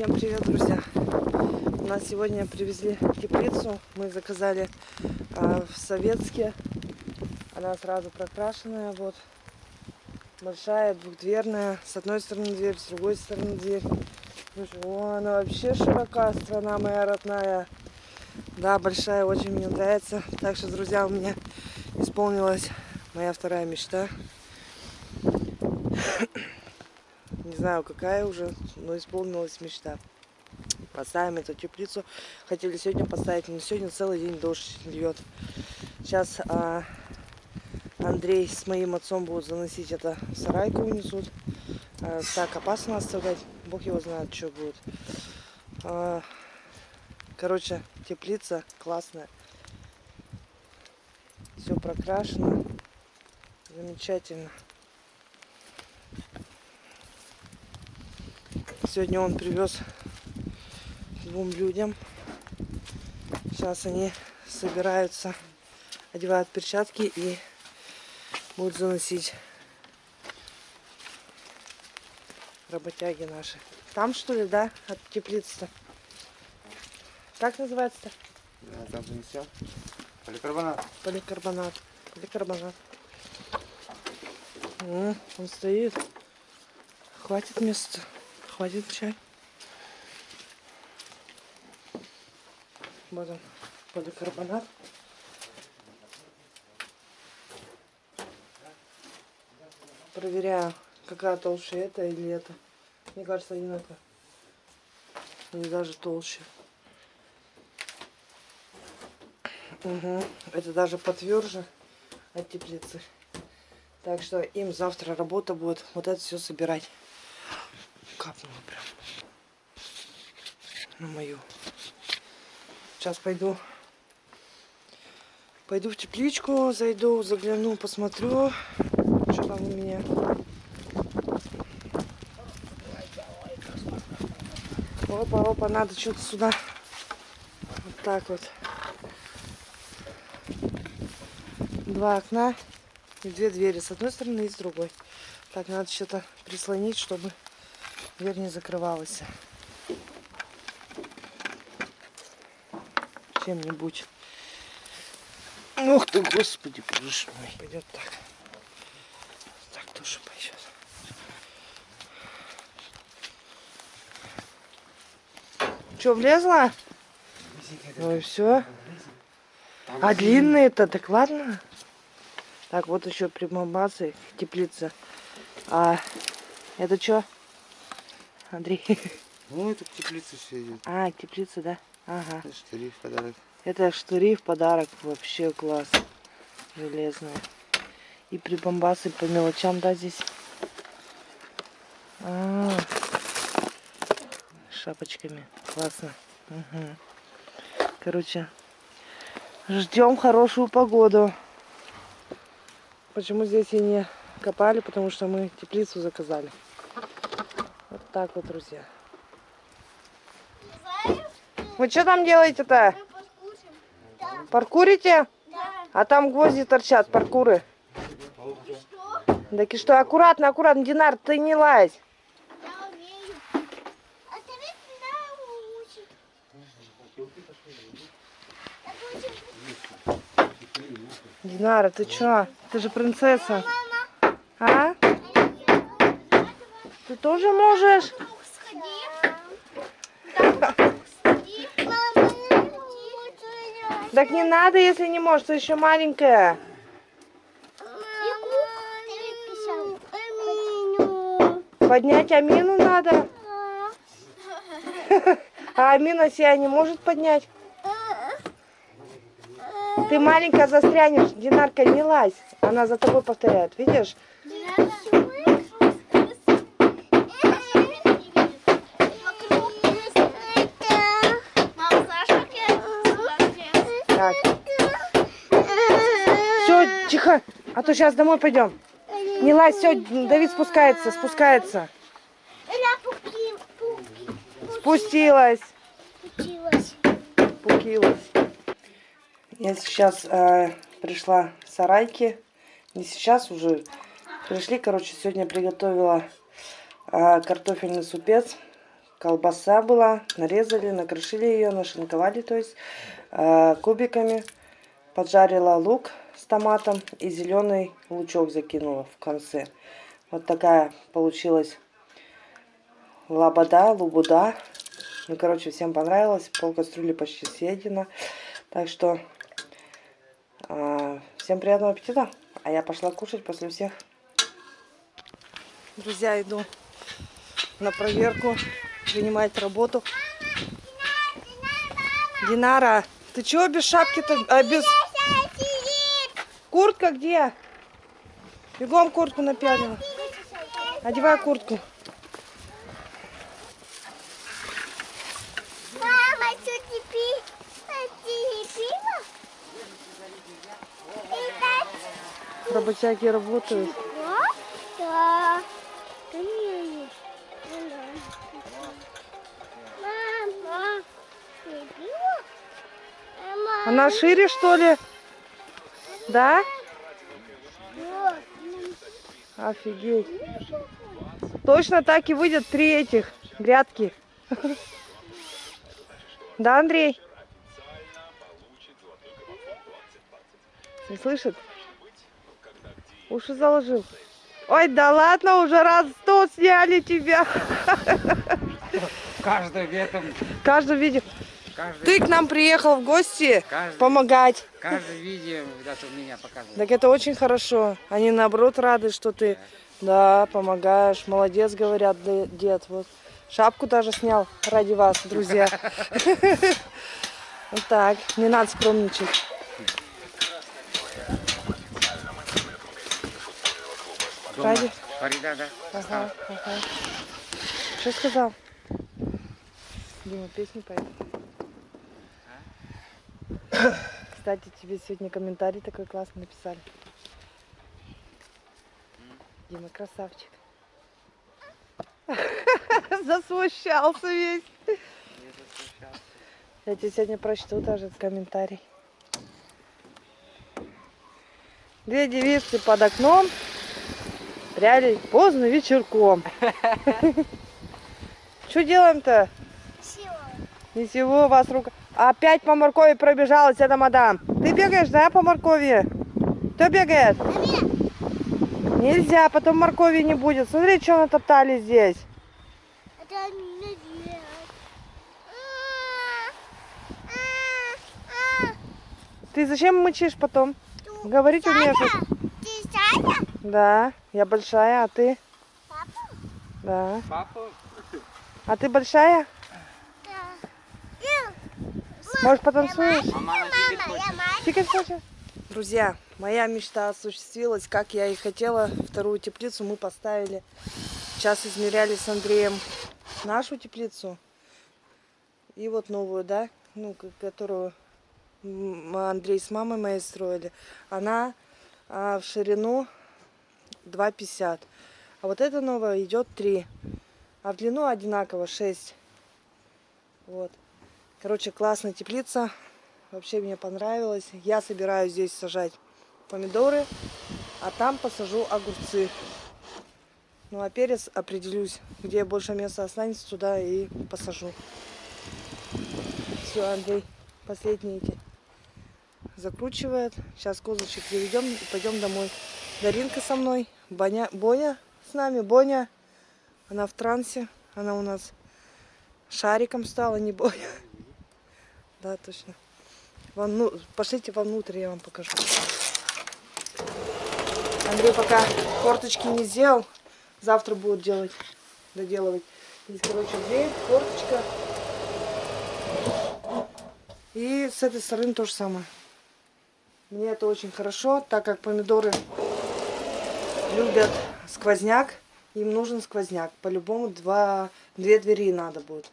Всем привет, друзья! У нас сегодня привезли теплицу. Мы заказали э, в Советске. Она сразу прокрашенная. Вот. Большая, двухдверная. С одной стороны дверь, с другой стороны дверь. О, она вообще широка, страна моя родная. Да, большая, очень мне нравится. Так что, друзья, у меня исполнилась моя вторая мечта. Не знаю, какая уже, но исполнилась мечта. Поставим эту теплицу. Хотели сегодня поставить, но сегодня целый день дождь льет. Сейчас а, Андрей с моим отцом будут заносить это в сарайку унесут. А, так опасно оставлять. Бог его знает, что будет. А, короче, теплица классная. Все прокрашено. Замечательно. Сегодня он привез двум людям. Сейчас они собираются, одевают перчатки и будут заносить работяги наши. Там что ли, да, от теплицы-то? Как называется-то? Да, там занесем. Поликарбонат. Поликарбонат. Поликарбонат. О, он стоит. Хватит места. Хватит чай. Вот он, поликарбонат. Проверяю, какая толще это или это. Мне кажется, одинаково. Или даже толще. Угу. Это даже потверже от теплицы. Так что им завтра работа будет вот это все собирать. Капнуло прям на мою. Сейчас пойду. Пойду в тепличку, зайду, загляну, посмотрю, что там у меня. Опа, опа, надо что-то сюда. Вот так вот. Два окна и две двери с одной стороны и с другой. Так, надо что-то прислонить, чтобы дверь не закрывалась. Чем-нибудь. Ух ты, господи, боже мой. Пойдет так. Так тоже пойдет. Что, влезла? Ну и все. А длинные-то, так ладно. Так, вот еще прибамбасы, теплица. А это что? Андрей. Ну, это к теплице все идет. А, теплица, да? Ага. Это штыри в подарок. Это штыри в подарок. Вообще класс. Железные. И прибамбасы по мелочам, да, здесь? А -а -а. Шапочками. Классно. Угу. Короче, ждем хорошую погоду. Почему здесь и не копали? Потому что мы теплицу заказали. Так вот, друзья. Вы что там делаете-то? Да. Паркурите? Да. А там гвозди торчат, паркуры. Так и что, аккуратно, аккуратно, Динар, ты не лазь. Динара, ты чё? Ты же принцесса. А? Ты тоже можешь? Так не надо, если не можешь, ты еще маленькая. Поднять Амину надо. А Амина себя не может поднять. Ты маленькая застрянешь, Динарка, не лазь. Она за тобой повторяет, видишь? Тихо, а то сейчас домой пойдем. Не лазь, все, Давид спускается, спускается. Спустилась. Пукилась. Я сейчас э, пришла в сарайки. Не сейчас уже. Пришли, короче, сегодня приготовила э, картофельный супец. колбаса была. Нарезали, накрошили ее, нашинковали, то есть э, кубиками. Поджарила лук с томатом и зеленый лучок закинула в конце. Вот такая получилась лабада, лубуда. Ну, короче, всем понравилось. Пол кастрюли почти съедено. Так что э, всем приятного аппетита. А я пошла кушать после всех. Друзья, иду на проверку, принимать работу. Динара, ты чего без шапки-то, а без... Куртка где? Бегом куртку напялила. Одевай куртку. Мама, что ты пила? Работяги работают. Да? Мама, Она шире, что ли? Да? Офигеть. Точно так и выйдет три этих грядки. Да, Андрей? Не слышит? Уши заложил. Ой, да ладно, уже раз сто сняли тебя. Каждый в этом, Каждый видео. Каждый, Ты к нам приехал в гости каждый, помогать. каждый видео где-то меня показывает. Так это очень хорошо. Они наоборот рады, что ты, да, помогаешь. Молодец, говорят, дед. Вот шапку даже снял ради вас, друзья. Вот так, не надо скромничать. Ради? Фарида, да? Ага, ага. Что сказал? Дима, песню поет. Кстати, тебе сегодня комментарий такой классный написали. Дима, красавчик. Засмущался весь. Я тебе сегодня прочту даже комментарий. Две девицы под окном пряли поздно вечерком. Что делаем-то? Всё. Ничего, у вас рука... Опять по моркови пробежалась эта мадам. Ты бегаешь, да, по моркови? Кто бегает? Нельзя, потом моркови не будет. Смотри, что натоптали здесь. Ты зачем мычишь потом? Говорить умеешь? Ты Саня? Да, я большая, а ты? Папа? Да. Папа, А ты большая? Может, потанцуешь? хочешь? Друзья, моя мечта осуществилась, как я и хотела. Вторую теплицу мы поставили. Сейчас измеряли с Андреем нашу теплицу. И вот новую, да, ну, которую Андрей с мамой моей строили. Она а, в ширину 2,50. А вот эта новая идет 3. А в длину одинаково 6. Вот. Короче, классная теплица. Вообще мне понравилось. Я собираюсь здесь сажать помидоры, а там посажу огурцы. Ну а перец определюсь, где больше места останется, туда и посажу. Все, Андрей, последние эти закручивает. Сейчас козочек заведем и пойдем домой. Даринка со мной, Боня, Боня с нами, Боня. Она в трансе, она у нас шариком стала, не Боня. Да, точно. Вон, ну, пошлите вовнутрь, я вам покажу. Андрей пока форточки не сделал. Завтра будет делать, доделывать. Здесь, короче, дверь, форточка. И с этой стороны то же самое. Мне это очень хорошо, так как помидоры любят сквозняк. Им нужен сквозняк. По-любому два, две двери надо будет.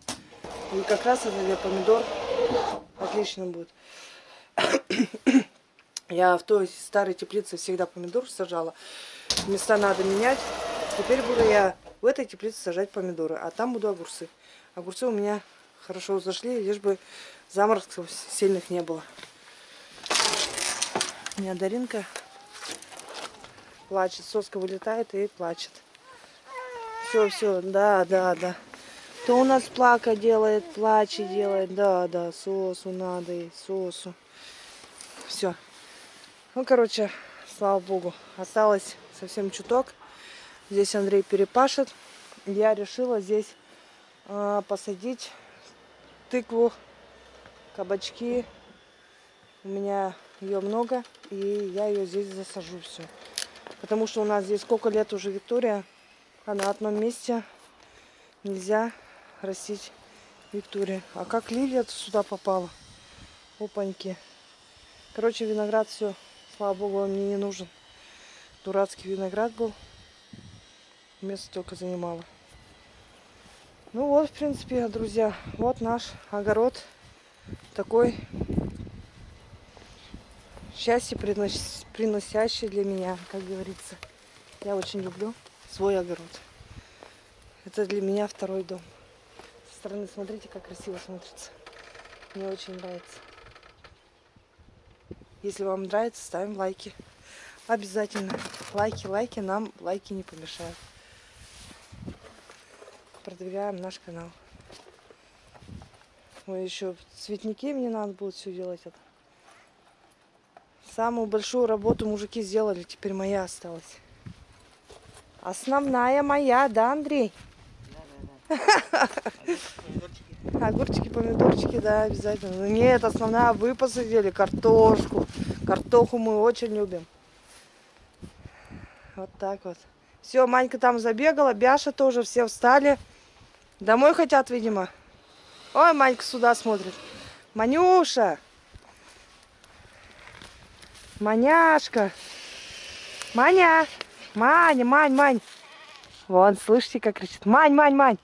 И как раз это для помидор отлично будет. Я в той старой теплице всегда помидор сажала. Места надо менять. Теперь буду я в этой теплице сажать помидоры, а там буду огурцы. Огурцы у меня хорошо зашли, лишь бы заморозков сильных не было. У меня Даринка плачет, соска вылетает и плачет. Все, все, да, да, да. Кто у нас плака делает, плачи делает. Да, да, сосу надо и сосу. Все. Ну, короче, слава богу, осталось совсем чуток. Здесь Андрей перепашет. Я решила здесь а, посадить тыкву, кабачки. У меня ее много, и я ее здесь засажу все. Потому что у нас здесь сколько лет уже Виктория, а на одном месте нельзя растить Виктория. А как лилия сюда попала? Опаньки. Короче, виноград все, слава богу, он мне не нужен. Дурацкий виноград был. Место только занимало. Ну вот, в принципе, друзья, вот наш огород. Такой счастье принос- приносящий для меня, как говорится. Я очень люблю свой огород. Это для меня второй дом. Стороны смотрите, как красиво смотрится. Мне очень нравится. Если вам нравится, ставим лайки. Обязательно. Лайки, лайки. Нам лайки не помешают. Продвигаем наш канал. Ой, еще цветники мне надо будет все делать это. Самую большую работу мужики сделали, теперь моя осталась. Основная моя, да, Андрей? Огурчики, помидорчики, да, обязательно. Ну, нет, основная вы посадили картошку. Картоху мы очень любим. Вот так вот. Все, Манька там забегала, Бяша тоже, все встали. Домой хотят, видимо. Ой, Манька сюда смотрит. Манюша! Маняшка! Маня! Маня, Мань, Мань! Вон, слышите, как кричит. Мань, Мань, Мань!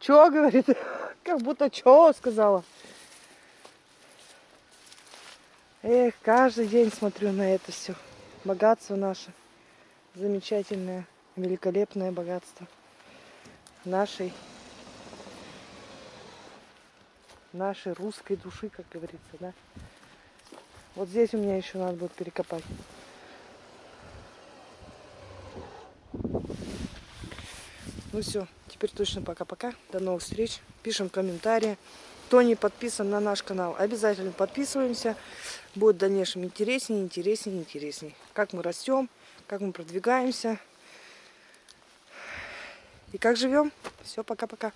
Чё, говорит? Как будто чё сказала. Эх, каждый день смотрю на это все. Богатство наше. Замечательное, великолепное богатство нашей нашей русской души, как говорится, да. Вот здесь у меня еще надо будет перекопать. Ну все, теперь точно пока-пока. До новых встреч. Пишем комментарии. Кто не подписан на наш канал, обязательно подписываемся. Будет в дальнейшем интереснее, интереснее, интереснее. Как мы растем, как мы продвигаемся. И как живем. Все, пока-пока.